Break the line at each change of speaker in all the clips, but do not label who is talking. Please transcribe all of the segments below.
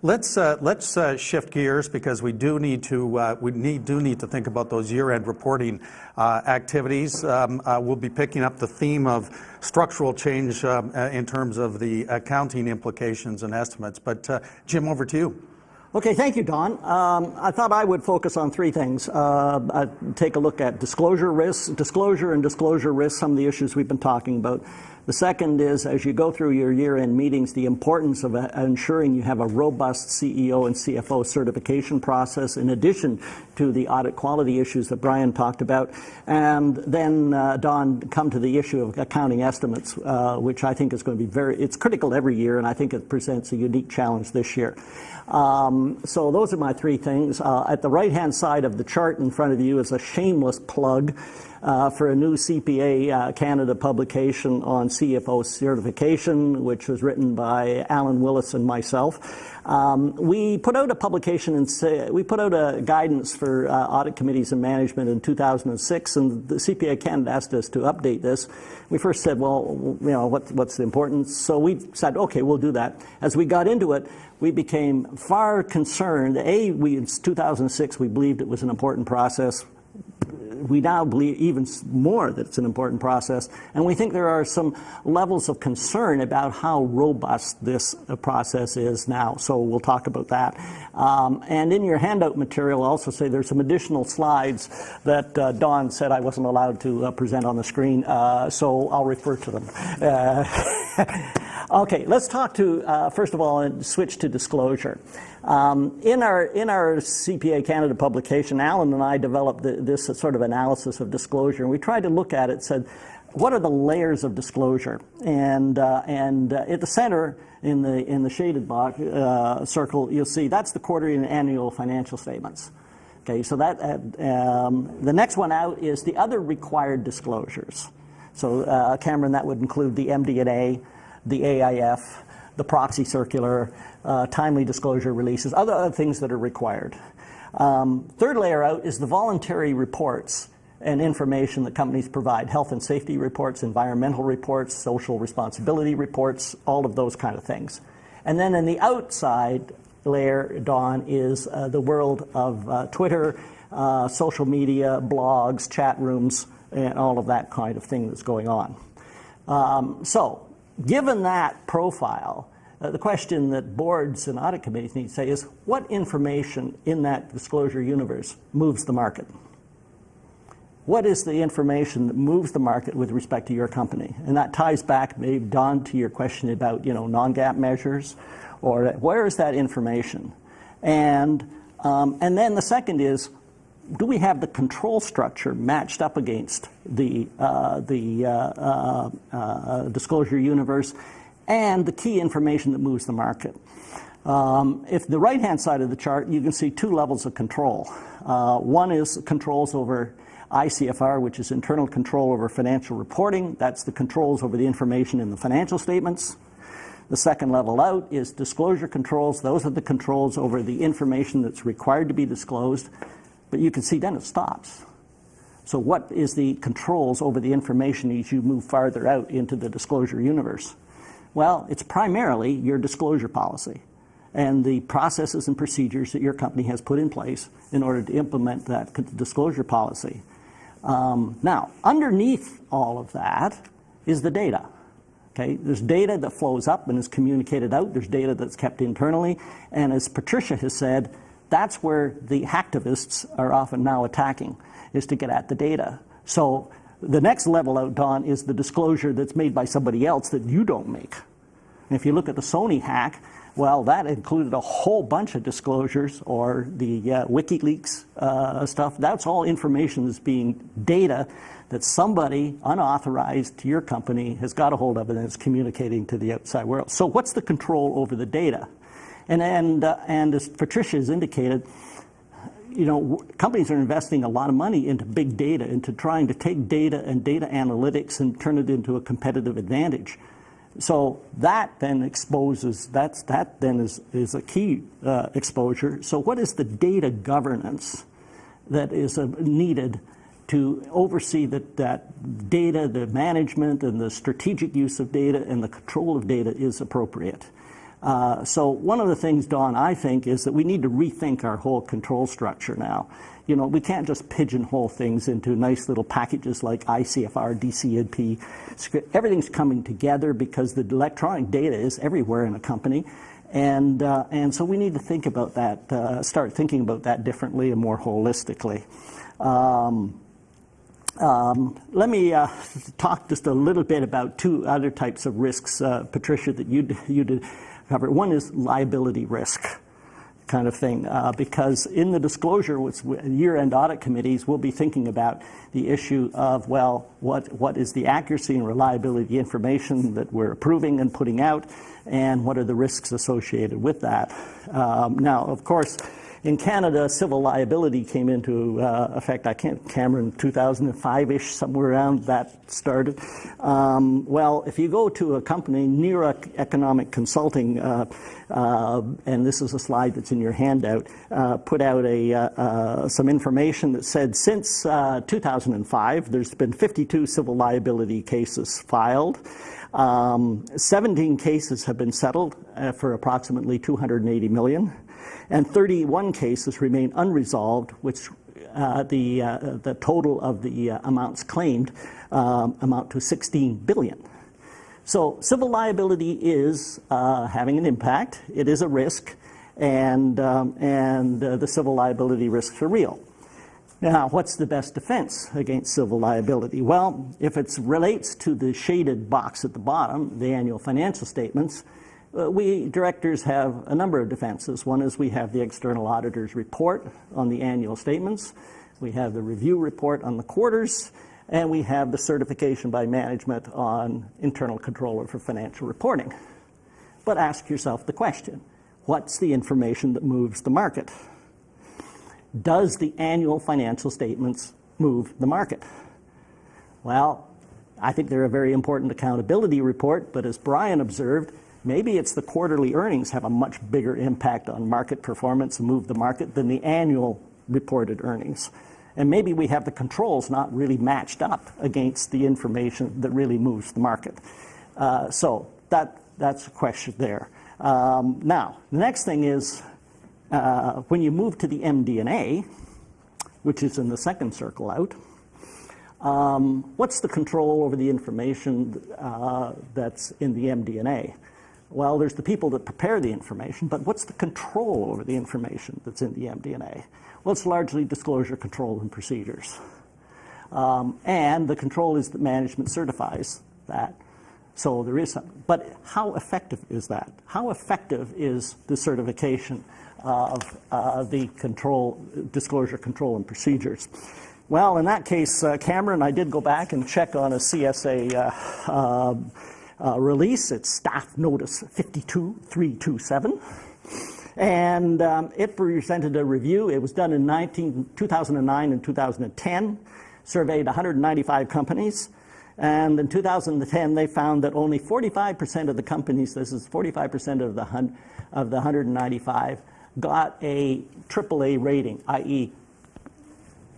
Let's uh, let's uh, shift gears because we do need to uh, we need do need to think about those year-end reporting activities. Um, we'll be picking up the theme of structural change um, in terms of the accounting implications and estimates. But Jim, over to you.
Okay, thank you, Don. Um, I thought I would focus on three things. Take a look at disclosure risks, disclosure and disclosure risks, some of the issues we've been talking about. The second is, as you go through your year-end meetings, the importance of uh, ensuring you have a robust CEO and CFO certification process in addition to the audit quality issues that Brian talked about. And then, uh, Don, come to the issue of accounting estimates, uh, which I think is going to be very, it's critical every year, and I think it presents a unique challenge this year. Um, so those are my three things. Uh, at the right-hand side of the chart in front of you is a shameless plug uh, for a new CPA uh, Canada publication on CFO certification, which was written by Alan Willis and myself. Um, we put out a publication and we put out a guidance for uh, audit committees and management in 2006, and the CPA Canada asked us to update this. We first said, well, you know, what, what's the importance? So we said, okay, we'll do that. As we got into it, we became far concerned. A, we, in 2006, we believed it was an important process we now believe even more that it's an important process, and we think there are some levels of concern about how robust this uh, process is now. So we'll talk about that. Um, and in your handout material, I'll also say there's some additional slides that uh, Don said I wasn't allowed to uh, present on the screen, uh, so I'll refer to them. Okay, let's talk to, uh, first of all, and switch to disclosure. Um, in, our, in our CPA Canada publication, Alan and I developed the, this sort of analysis of disclosure, and we tried to look at it, said, what are the layers of disclosure? And, uh, and uh, at the center, in the, in the shaded box, uh, circle, you'll see that's the quarterly and annual financial statements. Okay, so that, uh, um, the next one out is the other required disclosures. So uh, Cameron, that would include the MD&A, the AIF, the proxy circular, uh, timely disclosure releases, other, other things that are required. Um, third layer out is the voluntary reports and information that companies provide, health and safety reports, environmental reports, social responsibility reports, all of those kind of things. And then in the outside layer, Don, is uh, the world of uh, Twitter, uh, social media, blogs, chat rooms, and all of that kind of thing that's going on. Um, so given that profile, uh, the question that boards and audit committees need to say is, what information in that disclosure universe moves the market? What is the information that moves the market with respect to your company? And that ties back, maybe, Don, to your question about you know, non-GAAP measures, or where is that information? And, um, and then the second is, do we have the control structure matched up against the, uh, the uh, uh, disclosure universe and the key information that moves the market? Um, if the right-hand side of the chart, you can see two levels of control. Uh, one is controls over ICFR, which is internal control over financial reporting. That's the controls over the information in the financial statements. The second level out is disclosure controls. Those are the controls over the information that's required to be disclosed. But you can see then it stops. So what is the controls over the information as you move farther out into the disclosure universe? Well, it's primarily your disclosure policy and the processes and procedures that your company has put in place in order to implement that disclosure policy. Um, now, underneath all of that is the data. Okay, there's data that flows up and is communicated out. There's data that's kept internally. And as Patricia has said, that's where the hacktivists are often now attacking, is to get at the data. So the next level out, Don, is the disclosure that's made by somebody else that you don't make. And if you look at the Sony hack, well, that included a whole bunch of disclosures or the uh, WikiLeaks uh, stuff. That's all information that's being data that somebody unauthorized to your company has got a hold of and is communicating to the outside world. So what's the control over the data? And, and, uh, and as Patricia has indicated, you know, companies are investing a lot of money into big data, into trying to take data and data analytics and turn it into a competitive advantage. So that then exposes, that's, that then is, is a key uh, exposure. So what is the data governance that is uh, needed to oversee that, that data, the management and the strategic use of data and the control of data is appropriate? Uh, so one of the things, Don, I think, is that we need to rethink our whole control structure now. You know, we can't just pigeonhole things into nice little packages like ICFR, DC&P. Everything's coming together because the electronic data is everywhere in a company. And, uh, and so we need to think about that, uh, start thinking about that differently and more holistically. Um, um, let me uh, talk just a little bit about two other types of risks, uh, Patricia, that you you did cover. One is liability risk kind of thing, uh, because in the disclosure with year-end audit committees, we'll be thinking about the issue of, well, what, what is the accuracy and reliability of the information that we're approving and putting out, and what are the risks associated with that. Um, now, of course, in Canada, civil liability came into uh, effect, I can't, Cameron, 2005-ish, somewhere around that started. Um, well, if you go to a company, NERA Economic Consulting, uh, uh, and this is a slide that's in your handout, uh, put out a, uh, uh, some information that said since 2005, there's been 52 civil liability cases filed. Um, 17 cases have been settled for approximately 280 million and 31 cases remain unresolved, which uh, the, uh, the total of the uh, amounts claimed um, amount to 16 billion. So civil liability is uh, having an impact. It is a risk, and, um, and uh, the civil liability risks are real. Now, what's the best defense against civil liability? Well, if it relates to the shaded box at the bottom, the annual financial statements, Uh, we directors have a number of defenses. One is we have the external auditor's report on the annual statements. We have the review report on the quarters, and we have the certification by management on internal controller for financial reporting. But ask yourself the question, what's the information that moves the market? Does the annual financial statements move the market? Well, I think they're a very important accountability report, but as Brian observed, Maybe it's the quarterly earnings have a much bigger impact on market performance and move the market than the annual reported earnings. And maybe we have the controls not really matched up against the information that really moves the market. Uh, so that, that's a question there. Um, now, the next thing is uh, when you move to the MD&A, which is in the second circle out, um, what's the control over the information uh, that's in the MD&A? Well, there's the people that prepare the information, but what's the control over the information that's in the MD&A? Well, it's largely disclosure control and procedures. Um, and the control is that management certifies that. So there is some, but how effective is that? How effective is the certification of uh, the control, disclosure control and procedures? Well, in that case, uh, Cameron, I did go back and check on a CSA uh, um, uh, release. It's Staff Notice 52327. And um, it presented a review. It was done in 19, 2009 and 2010, surveyed 195 companies. And in 2010, they found that only 45% of the companies, this is 45% of the, of the 195, got a AAA rating, i.e.,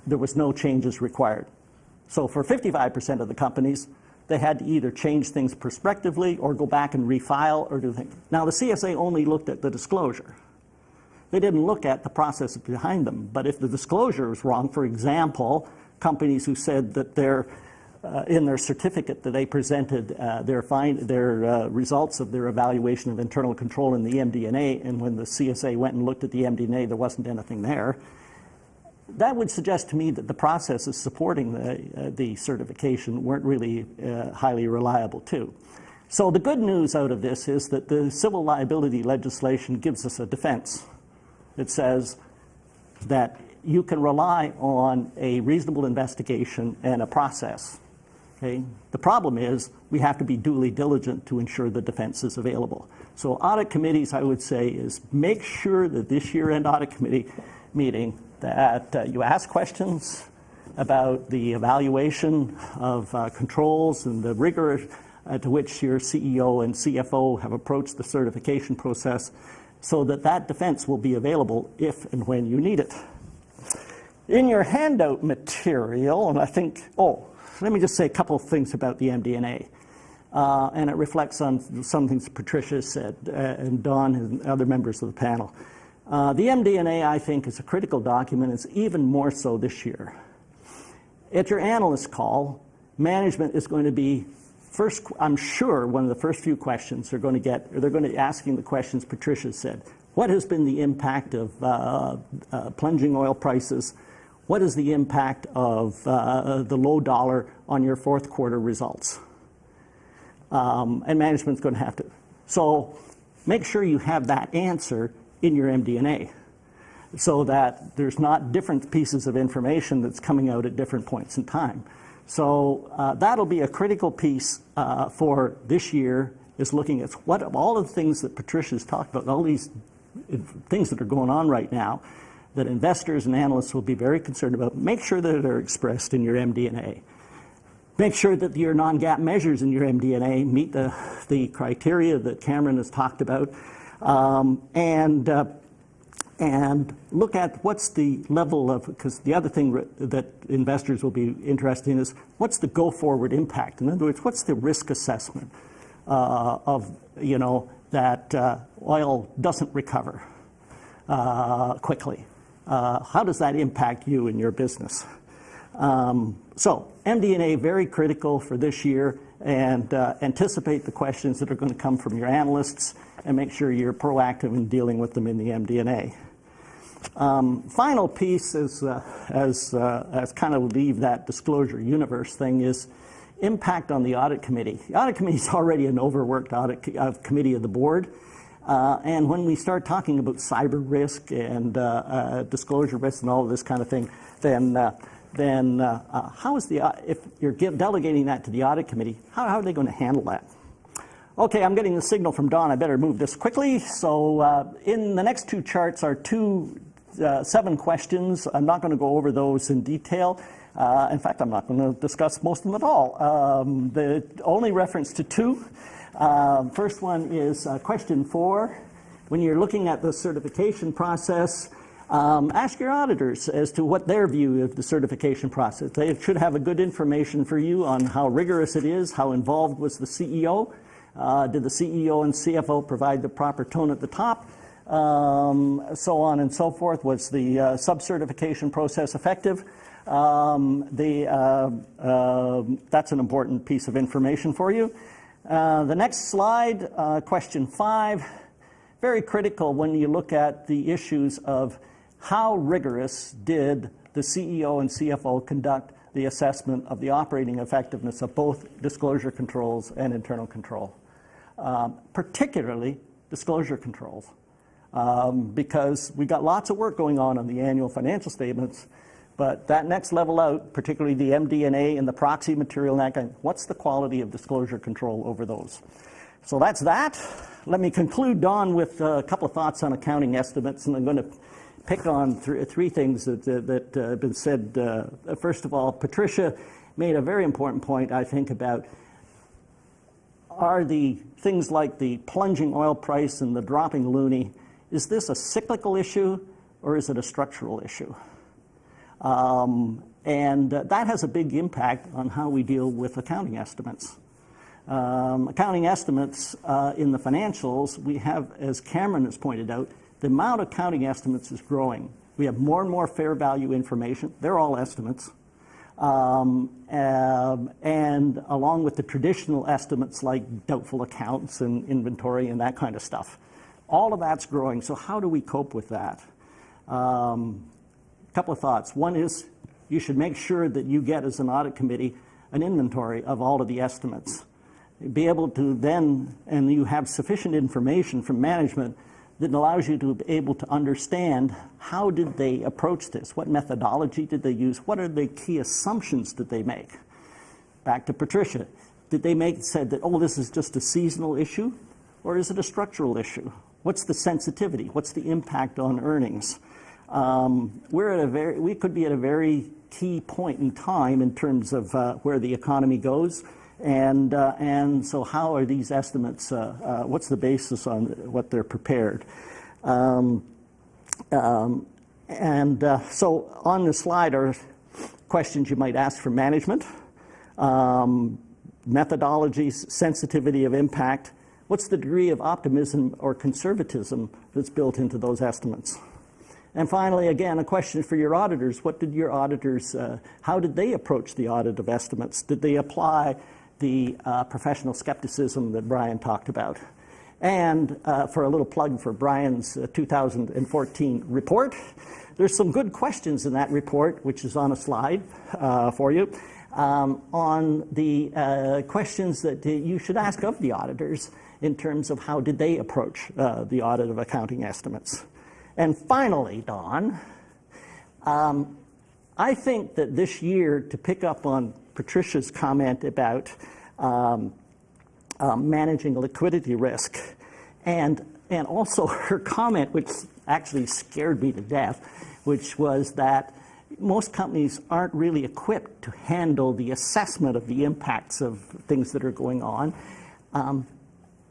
there was no changes required. So for 55% of the companies, they had to either change things prospectively or go back and refile or do things. Now, the CSA only looked at the disclosure. They didn't look at the process behind them. But if the disclosure is wrong, for example, companies who said that their uh, in their certificate that they presented uh, their, find, their uh, results of their evaluation of internal control in the MD&A, when the CSA went and looked at the MD&A, there wasn't anything there that would suggest to me that the processes supporting the, uh, the certification weren't really uh, highly reliable too. So the good news out of this is that the civil liability legislation gives us a defense. It says that you can rely on a reasonable investigation and a process. Okay? The problem is we have to be duly diligent to ensure the defense is available. So audit committees, I would say, is make sure that this year-end audit committee meeting that uh, you ask questions about the evaluation of uh, controls and the rigor uh, to which your CEO and CFO have approached the certification process so that that defense will be available if and when you need it. In your handout material, and I think, oh, let me just say a couple of things about the MD&A. uh, and it reflects on some things Patricia said uh, and Don and other members of the panel. Uh, the MD&A, I think, is a critical document. It's even more so this year. At your analyst call, management is going to be first, I'm sure one of the first few questions they're going to get, or they're going to be asking the questions Patricia said. What has been the impact of uh, uh, plunging oil prices? What is the impact of uh, the low dollar on your fourth quarter results? Um, and management's going to have to. So make sure you have that answer in your MD&A so that there's not different pieces of information that's coming out at different points in time. So uh, that'll be a critical piece uh, for this year is looking at what all of the things that Patricia's talked about, all these things that are going on right now that investors and analysts will be very concerned about. Make sure that they're expressed in your MD&A. Make sure that your non-GAAP measures in your MD&A meet the, the criteria that Cameron has talked about. Um, and uh, and look at what's the level of, because the other thing that investors will be interested in is what's the go-forward impact? In other words, what's the risk assessment uh, of, you know, that uh, oil doesn't recover uh, quickly? Uh, how does that impact you and your business? Um, so MD&A very critical for this year and uh, anticipate the questions that are going to come from your analysts and make sure you're proactive in dealing with them in the MD&A. Um, final piece is, uh, as, uh, as kind of leave that disclosure universe thing is impact on the audit committee. The audit committee is already an overworked audit uh, committee of the board. Uh, and when we start talking about cyber risk and uh, disclosure risk and all of this kind of thing, then, then how is the, if you're delegating that to the audit committee, how, how are they going to handle that? Okay, I'm getting the signal from Don. I better move this quickly. So uh, in the next two charts are two, uh, seven questions. I'm not going to go over those in detail. Uh, in fact, I'm not going to discuss most of them at all. Um, the only reference to two. Um, first one is uh, question four. When you're looking at the certification process, um, ask your auditors as to what their view of the certification process. They should have a good information for you on how rigorous it is, how involved was the CEO, uh, did the CEO and CFO provide the proper tone at the top? Um, so on and so forth. Was the uh, sub-certification process effective? Um, the, uh, uh, that's an important piece of information for you. Uh, the next slide, uh, question five, very critical when you look at the issues of how rigorous did the CEO and CFO conduct the assessment of the operating effectiveness of both disclosure controls and internal control um, particularly disclosure controls. Um, because we've got lots of work going on on the annual financial statements, but that next level out, particularly the MD&A and the proxy material and that kind, what's the quality of disclosure control over those? So that's that. Let me conclude, Don, with a couple of thoughts on accounting estimates, and I'm going to pick on th three things that, uh, that uh, have been said. Uh, first of all, Patricia made a very important point, I think, about are the things like the plunging oil price and the dropping loonie, is this a cyclical issue or is it a structural issue? Um, and uh, that has a big impact on how we deal with accounting estimates. Um, accounting estimates uh, in the financials, we have, as Cameron has pointed out, the amount of accounting estimates is growing. We have more and more fair value information. They're all estimates. Um, um, and along with the traditional estimates like doubtful accounts and inventory and that kind of stuff. All of that's growing, so how do we cope with that? A um, couple of thoughts. One is you should make sure that you get, as an audit committee, an inventory of all of the estimates. Be able to then, and you have sufficient information from management that allows you to be able to understand how did they approach this? What methodology did they use? What are the key assumptions that they make? Back to Patricia. Did they make said that, oh, this is just a seasonal issue? Or is it a structural issue? What's the sensitivity? What's the impact on earnings? Um, we're at a very, we could be at a very key point in time in terms of uh, where the economy goes. And, uh, and so how are these estimates, uh, uh, what's the basis on what they're prepared? Um, um, and uh, so on the slide are questions you might ask for management. Um, methodologies, sensitivity of impact. What's the degree of optimism or conservatism that's built into those estimates? And finally, again, a question for your auditors. What did your auditors, uh, how did they approach the audit of estimates? Did they apply the uh, professional skepticism that Brian talked about? And uh, for a little plug for Brian's uh, 2014 report, there's some good questions in that report, which is on a slide uh, for you, um, on the uh, questions that you should ask of the auditors in terms of how did they approach uh, the audit of accounting estimates. And finally, Don, um, I think that this year, to pick up on Patricia's comment about um, uh, managing liquidity risk, and, and also her comment, which actually scared me to death, which was that most companies aren't really equipped to handle the assessment of the impacts of things that are going on. Um,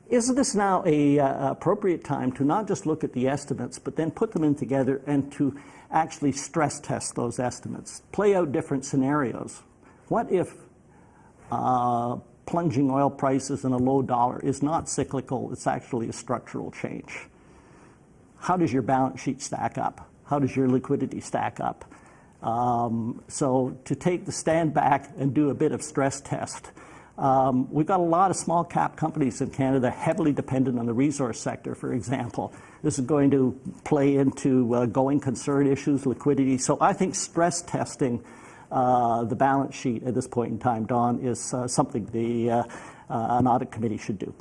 is this now a uh, appropriate time to not just look at the estimates, but then put them in together and to actually stress test those estimates, play out different scenarios? What if uh, plunging oil prices and a low dollar is not cyclical, it's actually a structural change? How does your balance sheet stack up? How does your liquidity stack up? Um, so to take the stand back and do a bit of stress test um, we've got a lot of small cap companies in Canada heavily dependent on the resource sector, for example. This is going to play into uh, going concern issues, liquidity. So I think stress testing the balance sheet at this point in time, Don, is uh, something the uh, uh, an audit committee should do.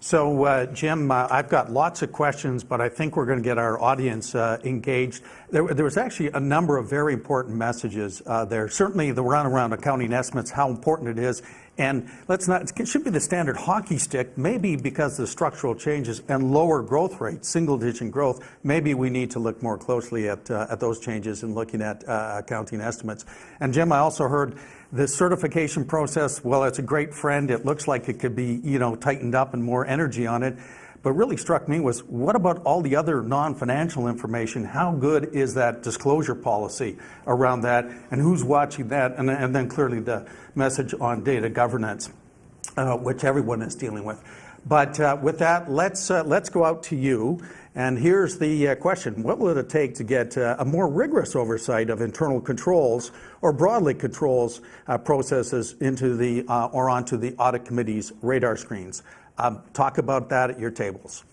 So, uh, Jim, uh, I've got lots of questions, but I think we're going to get our audience uh, engaged. There, there, was actually a number of very important messages uh, there. Certainly, the run around accounting estimates, how important it is, and let's not. It should be the standard hockey stick. Maybe because of the structural changes and lower growth rates, single-digit growth. Maybe we need to look more closely at uh, at those changes in looking at uh, accounting estimates. And Jim, I also heard the certification process, well, it's a great friend. It looks like it could be, you know, tightened up and more energy on it. But really struck me was what about all the other non-financial information? How good is that disclosure policy around that, and who's watching that? And, and then clearly the message on data governance, uh, which everyone is dealing with. But uh, with that, let's uh, let's go out to you and here's the uh, question. What will it take to get uh, a more rigorous oversight of internal controls or broadly controls uh, processes into the or onto the audit committee's radar screens? Um, talk about that at your tables.